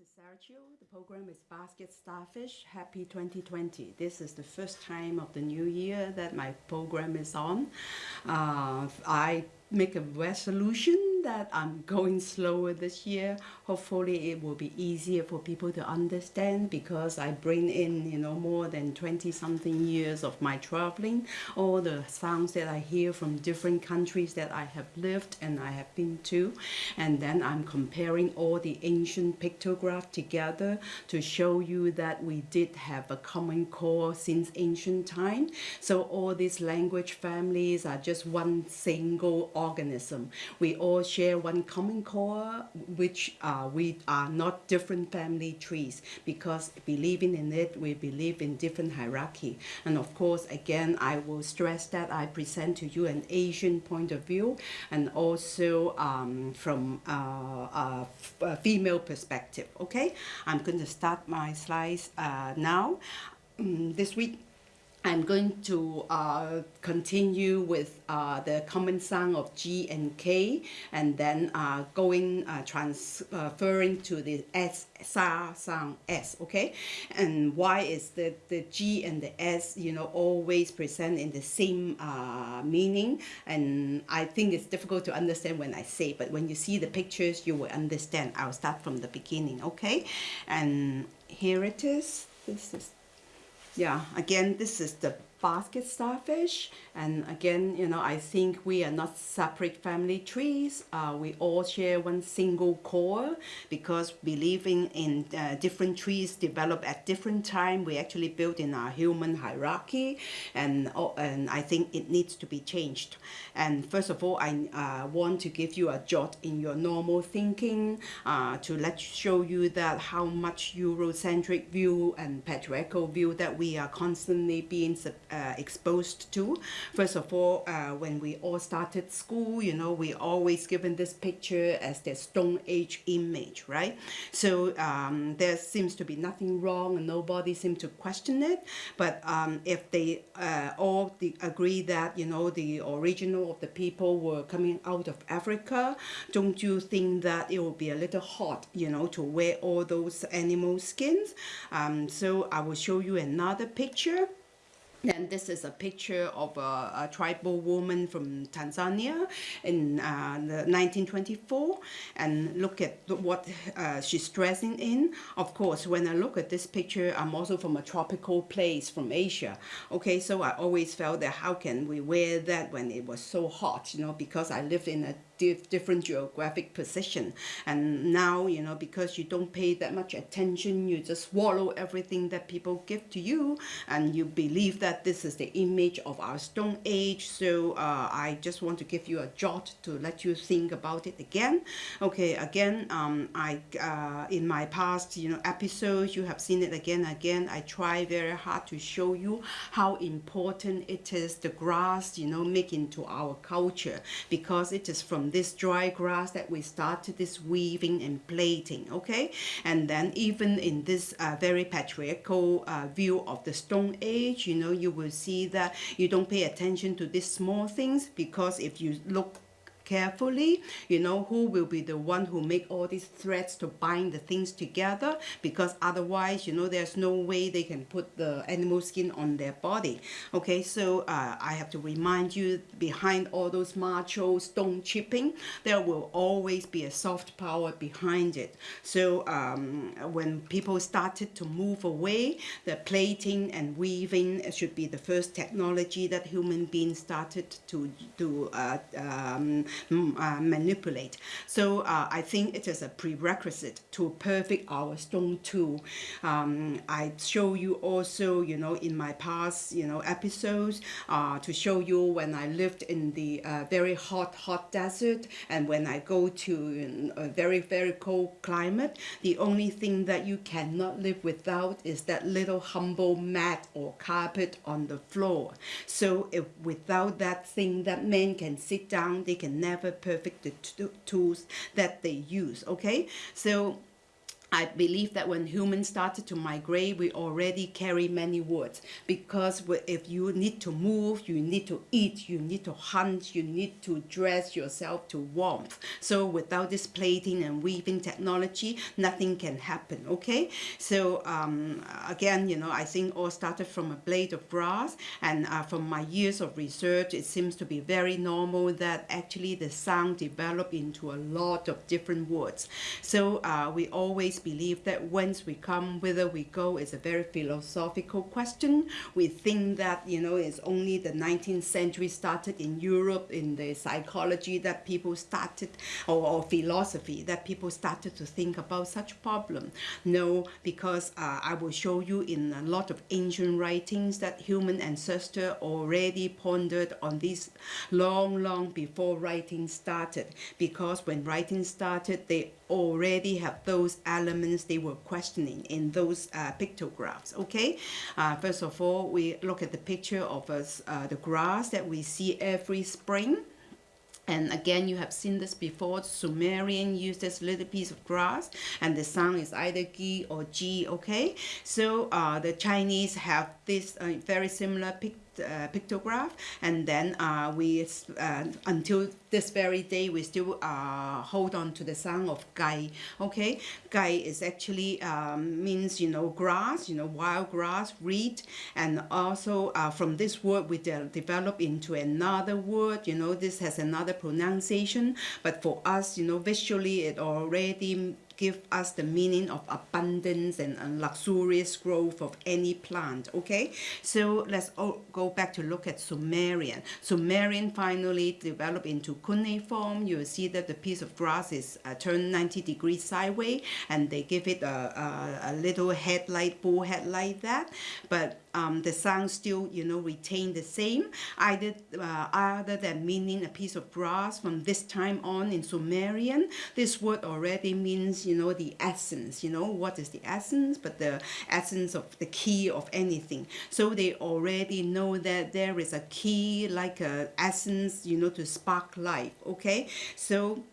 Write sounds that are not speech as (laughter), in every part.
Is Sergio. The program is Basket Starfish. Happy 2020. This is the first time of the new year that my program is on. Uh, I make a resolution that I'm going slower this year. Hopefully it will be easier for people to understand because I bring in, you know, more than 20 something years of my traveling, all the sounds that I hear from different countries that I have lived and I have been to. And then I'm comparing all the ancient pictograph together to show you that we did have a common core since ancient time. So all these language families are just one single organism. We all share one common core, which uh, we are not different family trees because believing in it, we believe in different hierarchy. And of course, again, I will stress that I present to you an Asian point of view and also um, from uh, a female perspective, okay? I'm going to start my slides uh, now. Um, this week, I'm going to uh, continue with uh, the common sound of G and K and then uh, going uh, transferring to the S sa sound S okay? And why is the the G and the S you know always present in the same uh, meaning? And I think it's difficult to understand when I say but when you see the pictures you will understand. I'll start from the beginning okay? And here it is. This is yeah, again, this is the basket starfish. And again you know I think we are not separate family trees. Uh, we all share one single core because believing in uh, different trees develop at different time. We actually built in our human hierarchy and uh, and I think it needs to be changed. And first of all I uh, want to give you a jot in your normal thinking uh, to let show you that how much Eurocentric view and patriarchal view that we are constantly being uh, exposed to. First of all, uh, when we all started school, you know, we always given this picture as the Stone Age image, right? So um, there seems to be nothing wrong and nobody seems to question it. But um, if they uh, all the, agree that, you know, the original of the people were coming out of Africa, don't you think that it will be a little hot, you know, to wear all those animal skins? Um, so I will show you another picture. And this is a picture of a, a tribal woman from Tanzania in uh, 1924. And look at what uh, she's dressing in. Of course, when I look at this picture, I'm also from a tropical place from Asia. Okay, so I always felt that how can we wear that when it was so hot, you know, because I lived in a different geographic position. And now, you know, because you don't pay that much attention, you just swallow everything that people give to you and you believe that this is the image of our Stone Age. So uh, I just want to give you a jot to let you think about it again. Okay, again, um, I uh, in my past, you know, episodes, you have seen it again again. I try very hard to show you how important it is the grass, you know, make into our culture because it is from this dry grass that we started this weaving and plaiting okay? And then even in this uh, very patriarchal uh, view of the stone age you know you will see that you don't pay attention to these small things because if you look carefully you know who will be the one who make all these threads to bind the things together because otherwise you know there's no way they can put the animal skin on their body. Okay so uh, I have to remind you behind all those macho stone chipping there will always be a soft power behind it. So um, when people started to move away the plating and weaving should be the first technology that human beings started to to uh, um, uh, manipulate. So uh, I think it is a prerequisite to perfect our stone tool. Um, I show you also, you know, in my past, you know, episodes uh, to show you when I lived in the uh, very hot, hot desert and when I go to a very, very cold climate, the only thing that you cannot live without is that little humble mat or carpet on the floor. So if without that thing that men can sit down, they can never perfect the tools that they use okay? So I believe that when humans started to migrate, we already carry many words because if you need to move, you need to eat, you need to hunt, you need to dress yourself to warmth. So without this plating and weaving technology, nothing can happen, okay? So um, again, you know, I think all started from a blade of grass and uh, from my years of research, it seems to be very normal that actually the sound developed into a lot of different words. So uh, we always believe that whence we come, whither we go is a very philosophical question. We think that, you know, it's only the 19th century started in Europe in the psychology that people started, or, or philosophy, that people started to think about such problem. No, because uh, I will show you in a lot of ancient writings that human ancestor already pondered on this long, long before writing started. Because when writing started, they already have those elements they were questioning in those uh, pictographs okay uh, first of all we look at the picture of us uh, the grass that we see every spring and again, you have seen this before. Sumerian used this little piece of grass, and the sound is either gi or ji. Okay, so uh, the Chinese have this uh, very similar picture uh, pictograph. And then uh, we uh, until this very day we still uh, hold on to the sound of gai okay? Gai is actually um, means you know grass you know wild grass reed. And also uh, from this word we de develop into another word. You know this has another pronunciation. But for us you know visually it already give us the meaning of abundance and, and luxurious growth of any plant okay? So let's go back to look at Sumerian. Sumerian finally developed into cuneiform. You will see that the piece of grass is uh, turned 90 degrees sideways and they give it a, a, a little headlight bull headlight that. But um, the sound still, you know, retain the same, either uh, other than meaning a piece of brass from this time on in Sumerian. This word already means, you know, the essence, you know, what is the essence, but the essence of the key of anything. So they already know that there is a key, like a essence, you know, to spark life, okay? So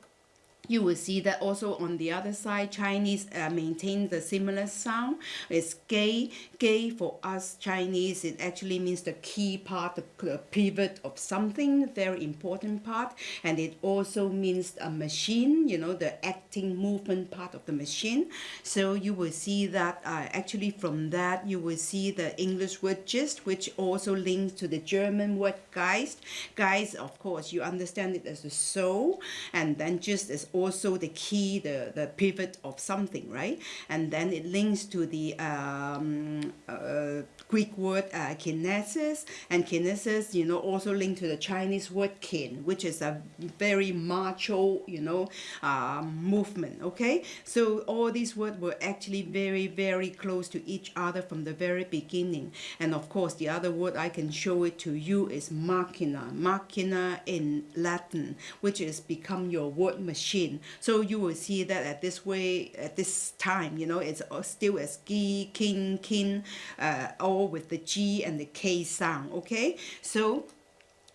you will see that also on the other side, Chinese uh, maintain the similar sound. It's gay. Gay for us Chinese, it actually means the key part, the pivot of something, very important part. And it also means a machine, you know, the acting movement part of the machine. So you will see that uh, actually from that, you will see the English word gist, which also links to the German word Geist. Geist, of course, you understand it as a soul. And then just as also the key, the, the pivot of something, right? And then it links to the um, uh, Greek word uh, kinesis, and kinesis, you know, also linked to the Chinese word kin, which is a very macho, you know, uh, movement, okay? So all these words were actually very, very close to each other from the very beginning. And of course, the other word I can show it to you is machina, machina in Latin, which is become your word machine. So you will see that at this way, at this time, you know, it's still as gi, kin, kin, uh, all with the G and the K sound, okay? So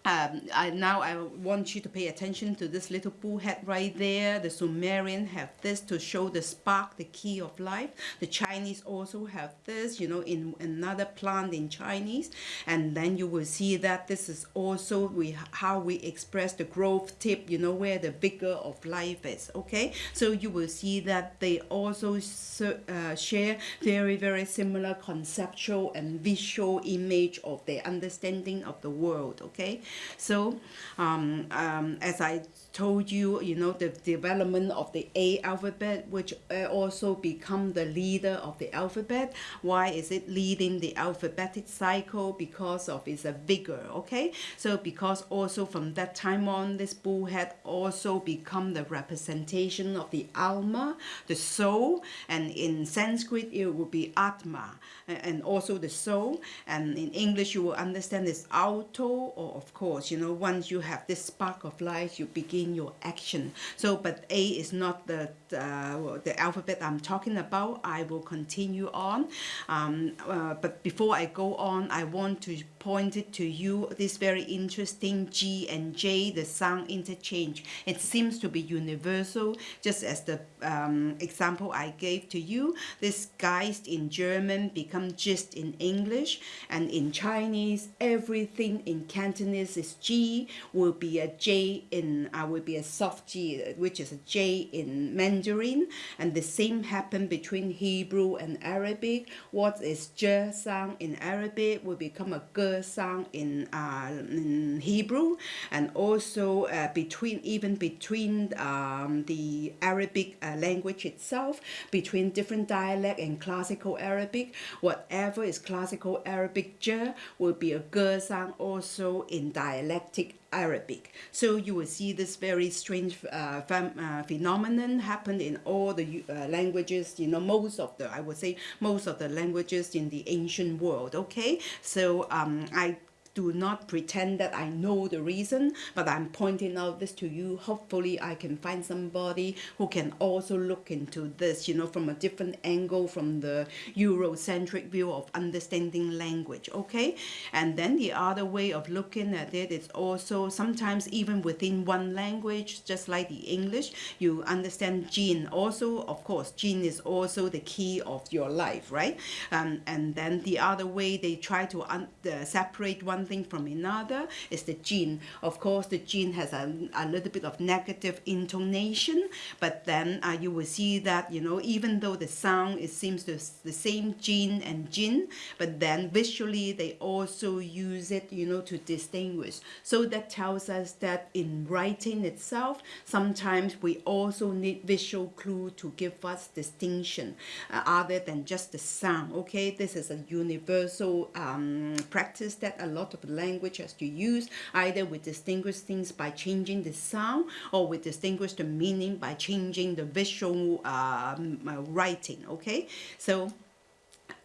um, I, now I want you to pay attention to this little bullhead right there. The Sumerian have this to show the spark, the key of life. The Chinese also have this, you know, in another plant in Chinese. And then you will see that this is also we how we express the growth tip, you know, where the vigor of life is, okay? So you will see that they also uh, share very, very similar conceptual and visual image of their understanding of the world, okay? So um, um, as I told you, you know, the development of the A alphabet, which uh, also become the leader of the alphabet. Why is it leading the alphabetic cycle? Because of its vigor, okay? So because also from that time on, this bull had also become the representation of the alma, the soul, and in Sanskrit it would be atma, and also the soul, and in English you will understand this auto, or of course, you know, once you have this spark of life, you begin in your action. So, but A is not the uh, the alphabet I'm talking about. I will continue on. Um, uh, but before I go on, I want to pointed to you this very interesting G and J, the sound interchange. It seems to be universal, just as the um, example I gave to you. This Geist in German become Gist in English, and in Chinese, everything in Cantonese is G, will be a J in, uh, will be a soft G, which is a J in Mandarin, and the same happen between Hebrew and Arabic. What is J sound in Arabic will become a G sound in, uh, in Hebrew, and also uh, between even between um, the Arabic uh, language itself, between different dialect and classical Arabic, whatever is classical Arabic J will be a G sound also in dialectic Arabic. So you will see this very strange uh, uh, phenomenon happen in all the uh, languages, you know, most of the, I would say, most of the languages in the ancient world, okay? So um, I do not pretend that I know the reason, but I'm pointing out this to you. Hopefully, I can find somebody who can also look into this, you know, from a different angle, from the Eurocentric view of understanding language, okay? And then the other way of looking at it is also sometimes even within one language, just like the English, you understand gene. Also, of course, gene is also the key of your life, right? Um, and then the other way they try to uh, separate one thing from another is the gene. Of course, the gene has a, a little bit of negative intonation, but then uh, you will see that, you know, even though the sound, it seems to the same gene and jin, but then visually they also use it, you know, to distinguish. So that tells us that in writing itself, sometimes we also need visual clue to give us distinction uh, other than just the sound, okay? This is a universal um, practice that a lot of the language as to use. Either we distinguish things by changing the sound or we distinguish the meaning by changing the visual um, uh, writing, okay? So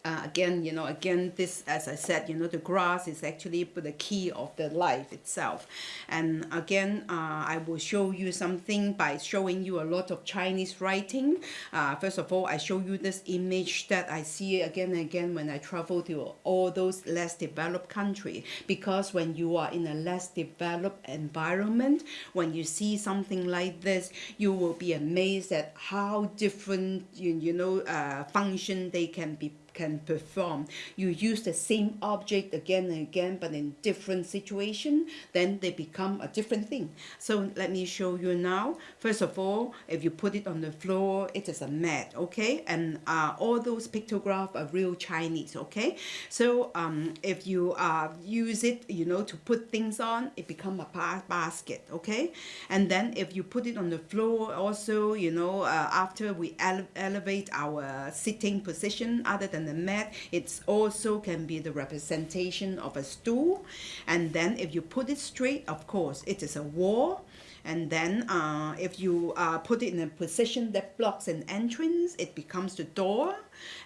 uh, again, you know, again, this, as I said, you know, the grass is actually the key of the life itself. And again, uh, I will show you something by showing you a lot of Chinese writing. Uh, first of all, I show you this image that I see again and again when I travel to all those less developed countries. Because when you are in a less developed environment, when you see something like this, you will be amazed at how different, you, you know, uh, function they can be can perform. You use the same object again and again, but in different situation, then they become a different thing. So let me show you now. First of all, if you put it on the floor, it is a mat, okay? And uh, all those pictographs are real Chinese, okay? So um, if you uh, use it, you know, to put things on, it become a basket, okay? And then if you put it on the floor also, you know, uh, after we ele elevate our sitting position, other than the mat, it also can be the representation of a stool. And then if you put it straight, of course, it is a wall. And then uh, if you uh, put it in a position that blocks an entrance, it becomes the door.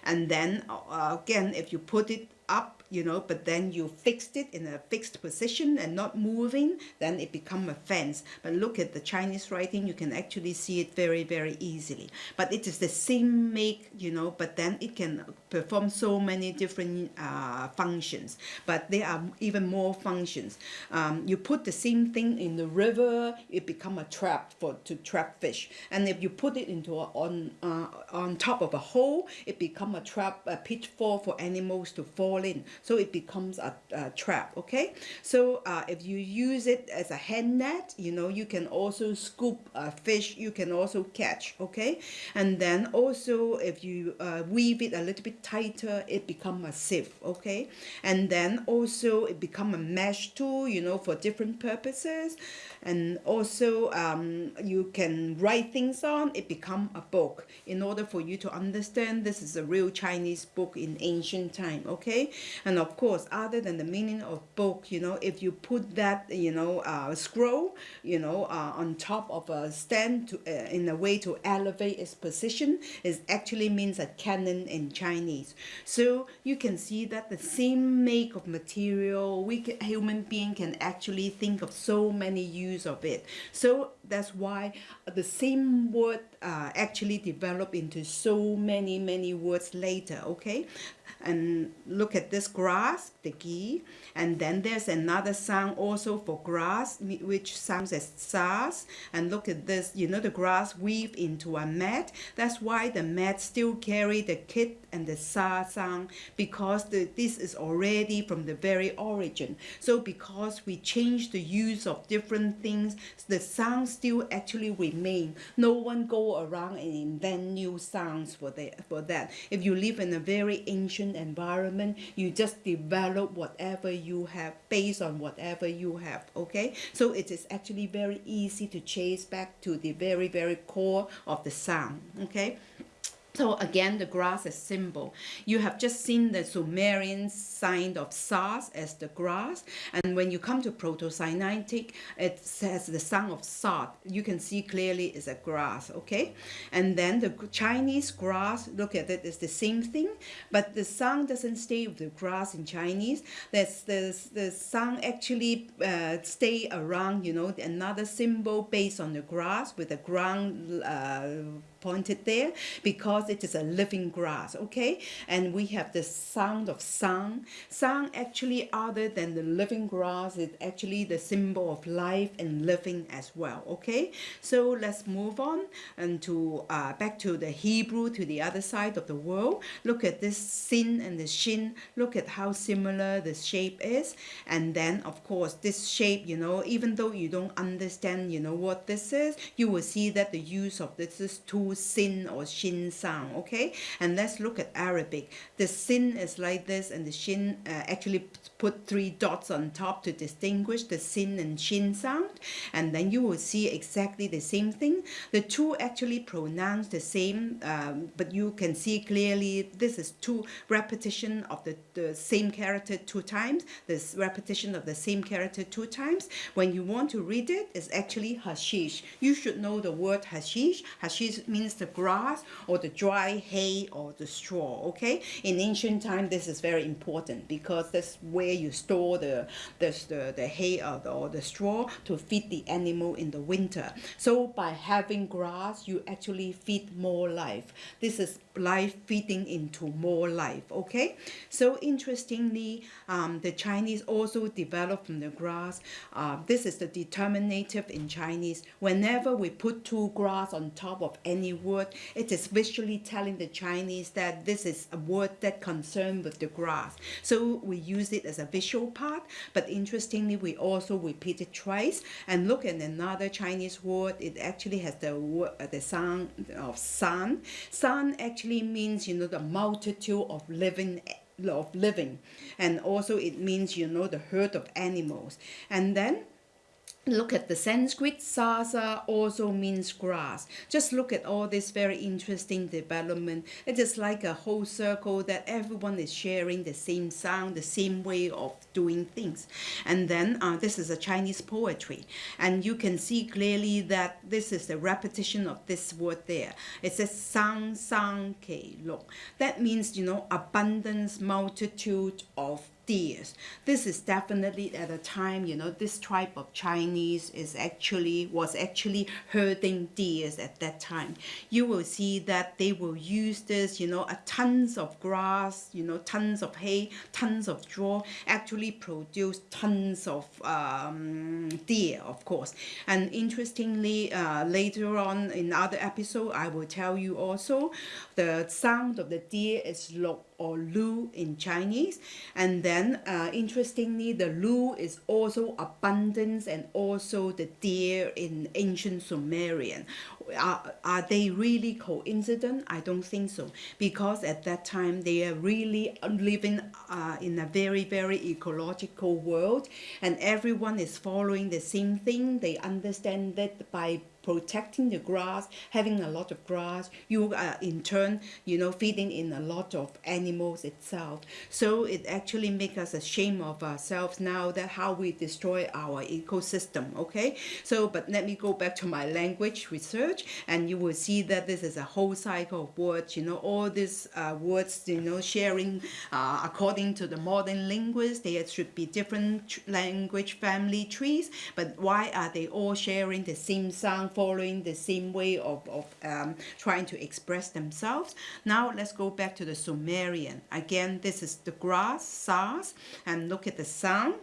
And then uh, again, if you put it up you know, but then you fixed it in a fixed position and not moving, then it become a fence. But look at the Chinese writing, you can actually see it very, very easily. But it is the same make, you know, but then it can perform so many different uh, functions. But there are even more functions. Um, you put the same thing in the river, it become a trap for to trap fish. And if you put it into a, on uh, on top of a hole, it become a trap, a pitfall for animals to fall in. So it becomes a, a trap okay? So uh, if you use it as a hand net you know you can also scoop a fish you can also catch okay? And then also if you uh, weave it a little bit tighter it become a sieve okay? And then also it become a mesh tool you know for different purposes and also um, you can write things on it become a book. In order for you to understand this is a real Chinese book in ancient time okay? And of course other than the meaning of book you know if you put that you know uh, scroll you know uh, on top of a stand to, uh, in a way to elevate its position it actually means a canon in Chinese. So you can see that the same make of material we can, human being can actually think of so many use of it. So that's why the same word uh, actually developed into so many many words later okay? And look at this grass the gi and then there's another sound also for grass which sounds as sas. And look at this you know the grass weave into a mat. That's why the mat still carry the kit and the sa sound because the, this is already from the very origin. So because we change the use of different things the sound still actually remain. No one go around and invent new sounds for that for that. If you live in a very ancient environment you just develop whatever you have based on whatever you have okay? So it is actually very easy to chase back to the very very core of the sound okay so again, the grass is symbol. You have just seen the Sumerian sign of Sas as the grass. And when you come to Proto-Sinaitic, it says the sound of Sat. You can see clearly it's a grass, okay? And then the Chinese grass, look at it, it's the same thing. But the sound doesn't stay with the grass in Chinese. There's, there's, the sound actually uh, stay around, you know, another symbol based on the grass with the ground uh, pointed there because it is a living grass okay? And we have the sound of sun sun actually other than the living grass is actually the symbol of life and living as well okay? So let's move on and to uh, back to the Hebrew to the other side of the world. Look at this sin and the shin. Look at how similar the shape is. And then of course this shape you know even though you don't understand you know what this is you will see that the use of this is two sin or shin sound okay? And let's look at Arabic. The sin is like this and the shin uh, actually put three dots on top to distinguish the sin and shin sound and then you will see exactly the same thing. The two actually pronounce the same um, but you can see clearly this is two repetition of the, the same character two times this repetition of the same character two times. When you want to read it it's actually hashish. You should know the word hashish. Hashish means the grass or the dry hay or the straw okay? In ancient time this is very important because that's where you store the the, the, the hay or the, or the straw to feed the animal in the winter. So by having grass you actually feed more life. This is life feeding into more life okay? So interestingly um, the Chinese also developed from the grass. Uh, this is the determinative in Chinese. Whenever we put two grass on top of any word it is visually telling the Chinese that this is a word that concerned with the grass. So we use it as a visual part but interestingly we also repeat it twice. And look at another Chinese word. It actually has the word uh, the sound of sun. Sun actually means you know the multitude of living of living. And also it means you know the herd of animals. And then Look at the Sanskrit, sasa also means grass. Just look at all this very interesting development. It is like a whole circle that everyone is sharing the same sound, the same way of doing things. And then uh, this is a Chinese poetry. And you can see clearly that this is the repetition of this word there. It says sang sang ke long. That means, you know, abundance, multitude of deers. This is definitely at a time, you know, this tribe of Chinese is actually, was actually herding deers at that time. You will see that they will use this, you know, a tons of grass, you know, tons of hay, tons of straw, actually produce tons of um, deer, of course. And interestingly, uh, later on in other episode, I will tell you also, the sound of the deer is low or lu in Chinese. And then uh, interestingly, the lu is also abundance and also the deer in ancient Sumerian. Are, are they really coincident? I don't think so. Because at that time, they are really living uh, in a very, very ecological world and everyone is following the same thing. They understand that by protecting the grass, having a lot of grass, you are in turn, you know, feeding in a lot of animals itself. So it actually makes us ashamed of ourselves now that how we destroy our ecosystem, okay? So, but let me go back to my language research and you will see that this is a whole cycle of words, you know, all these uh, words, you know, sharing uh, according to the modern linguists, there should be different language family trees, but why are they all sharing the same sound, following the same way of, of um, trying to express themselves? Now let's go back to the Sumerian. Again, this is the grass, sas, and look at the sound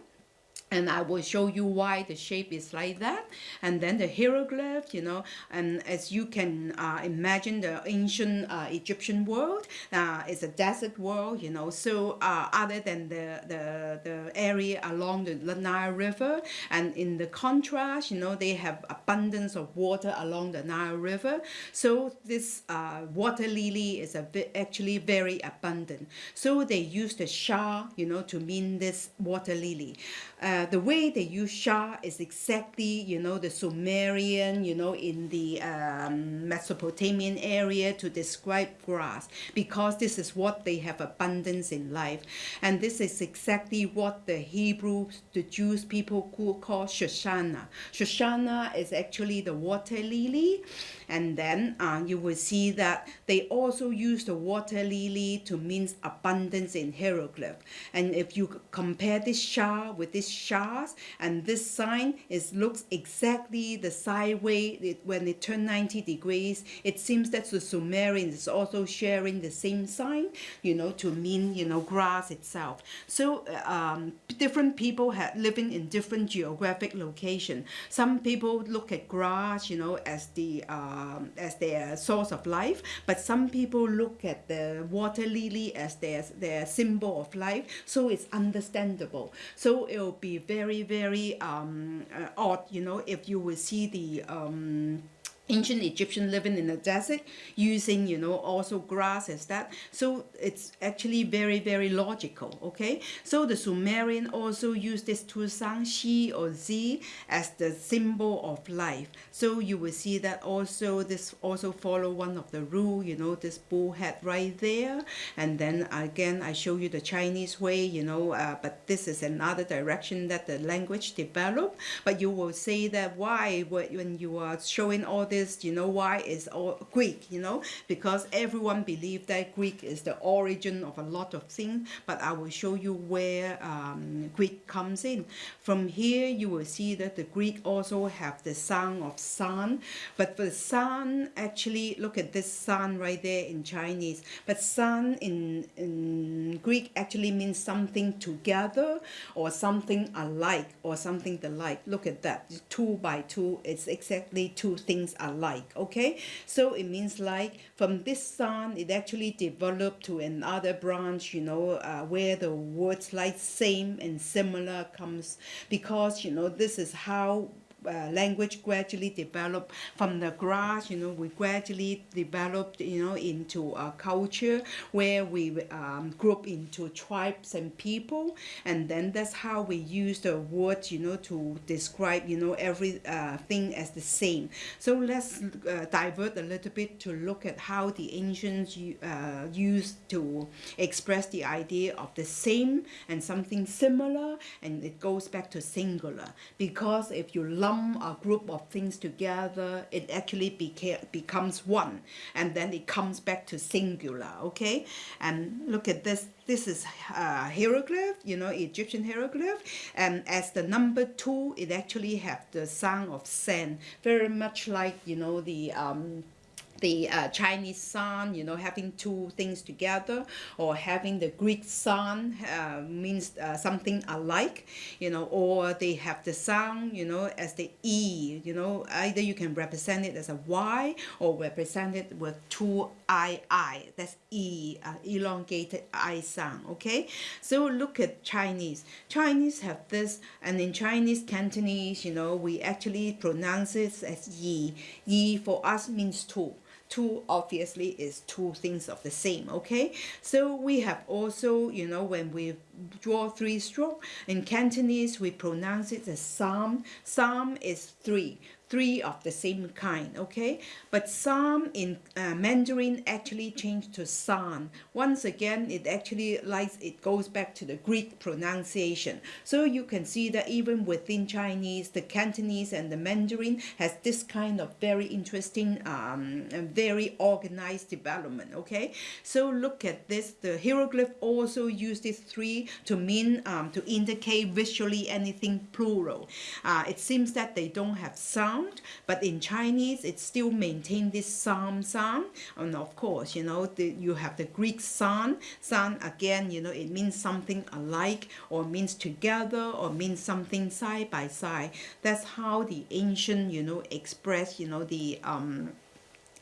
and I will show you why the shape is like that. And then the hieroglyph you know. And as you can uh, imagine the ancient uh, Egyptian world uh, is a desert world you know. So uh, other than the, the the area along the Nile River and in the contrast you know they have abundance of water along the Nile River. So this uh, water lily is a bit actually very abundant. So they use the shah you know to mean this water lily uh, the way they use Shah is exactly, you know, the Sumerian, you know, in the um, Mesopotamian area to describe grass because this is what they have abundance in life. And this is exactly what the Hebrews, the Jewish people call Shoshana. Shoshana is actually the water lily and then uh, you will see that they also use the water lily to mean abundance in hieroglyph and if you compare this Shah with this Shahs and this sign is looks exactly the sideway it, when it turned 90 degrees. It seems that the Sumerians is also sharing the same sign you know to mean you know grass itself. So uh, um, different people had living in different geographic location. Some people look at grass you know as the um, as their source of life, but some people look at the water lily as their, their symbol of life, so it's understandable. So it will be very, very um, uh, odd, you know, if you will see the um, ancient Egyptian living in the desert using you know also grass as that so it's actually very very logical okay? So the Sumerian also used this Tusang Shi or Z as the symbol of life. So you will see that also this also follow one of the rule you know this bull head right there. And then again I show you the Chinese way you know uh, but this is another direction that the language developed. But you will say that why when you are showing all this is, you know, why is all Greek, you know, because everyone believes that Greek is the origin of a lot of things, but I will show you where um, Greek comes in. From here, you will see that the Greek also have the sound of sun, but the sun, actually, look at this sun right there in Chinese, but sun in, in Greek actually means something together or something alike or something the like. Look at that, two by two, it's exactly two things alike like okay? So it means like from this sun it actually developed to another branch you know uh, where the words like same and similar comes because you know this is how uh, language gradually developed from the grass you know we gradually developed you know into a culture where we um, group into tribes and people. And then that's how we use the word you know to describe you know every uh, thing as the same. So let's uh, divert a little bit to look at how the ancients uh, used to express the idea of the same and something similar. And it goes back to singular. Because if you love lump a group of things together, it actually became, becomes one. And then it comes back to singular, okay? And look at this. This is uh, hieroglyph, you know, Egyptian hieroglyph. And as the number two, it actually have the sound of sand, very much like, you know, the... Um, the uh, Chinese sun, you know, having two things together, or having the Greek sun uh, means uh, something alike, you know, or they have the sound, you know, as the E, you know, either you can represent it as a Y or represent it with two I, I, that's E, uh, elongated I sound, okay? So look at Chinese. Chinese have this, and in Chinese Cantonese, you know, we actually pronounce it as Yi. Yi for us means two two obviously is two things of the same okay so we have also you know when we draw three stroke. In Cantonese, we pronounce it as psalm. Psalm is three three of the same kind, okay? But psalm in uh, Mandarin actually changed to san. Once again, it actually likes, it goes back to the Greek pronunciation. So you can see that even within Chinese, the Cantonese and the Mandarin has this kind of very interesting, um, very organized development, okay? So look at this, the hieroglyph also these three to mean, um, to indicate visually anything plural. Uh, it seems that they don't have sound sound, but in Chinese, it still maintains this psalm sound. And of course, you know, the, you have the Greek san. San, again, you know, it means something alike or means together or means something side by side. That's how the ancient, you know, express, you know, the um,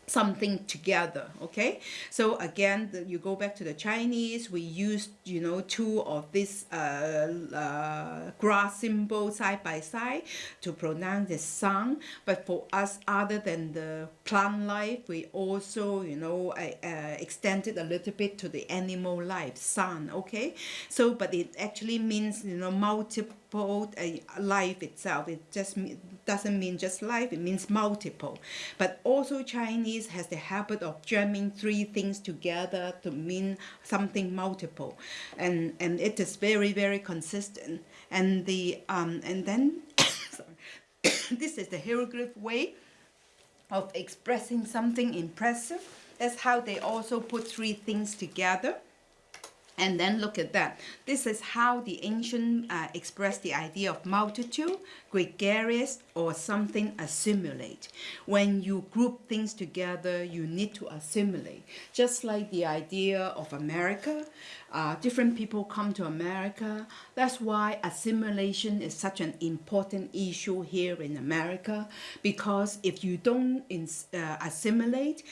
something together okay? So again the, you go back to the Chinese we use you know two of these uh, uh, grass symbols side by side to pronounce the sun but for us other than the plant life we also you know uh, uh, extended a little bit to the animal life sun okay? So but it actually means you know multiple a life itself. It just doesn't mean just life, it means multiple. But also Chinese has the habit of jamming three things together to mean something multiple. And, and it is very, very consistent. And, the, um, and then, (coughs) (coughs) this is the hieroglyph way of expressing something impressive. That's how they also put three things together. And then look at that. This is how the ancient uh, expressed the idea of multitude, gregarious, or something assimilate. When you group things together, you need to assimilate. Just like the idea of America, uh, different people come to America. That's why assimilation is such an important issue here in America. Because if you don't uh, assimilate,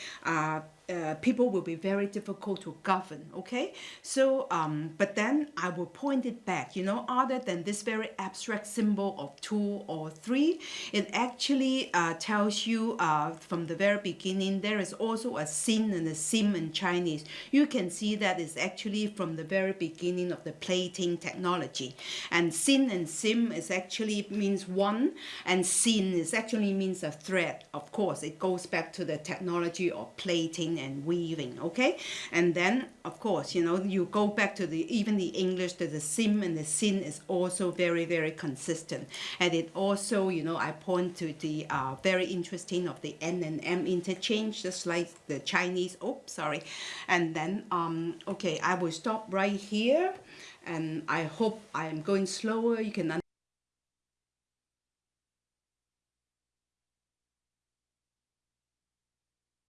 uh, people will be very difficult to govern okay? So um, but then I will point it back you know other than this very abstract symbol of two or three it actually uh, tells you uh, from the very beginning there is also a sin and a sim in Chinese. You can see that is actually from the very beginning of the plating technology. And sin and sim is actually means one and sin is actually means a thread of course. It goes back to the technology of plating and weaving okay? And then of course you know you go back to the even the English to the sim and the sin is also very very consistent. And it also you know I point to the uh, very interesting of the N and M interchange just like the Chinese oh sorry. And then um okay I will stop right here and I hope I am going slower. You can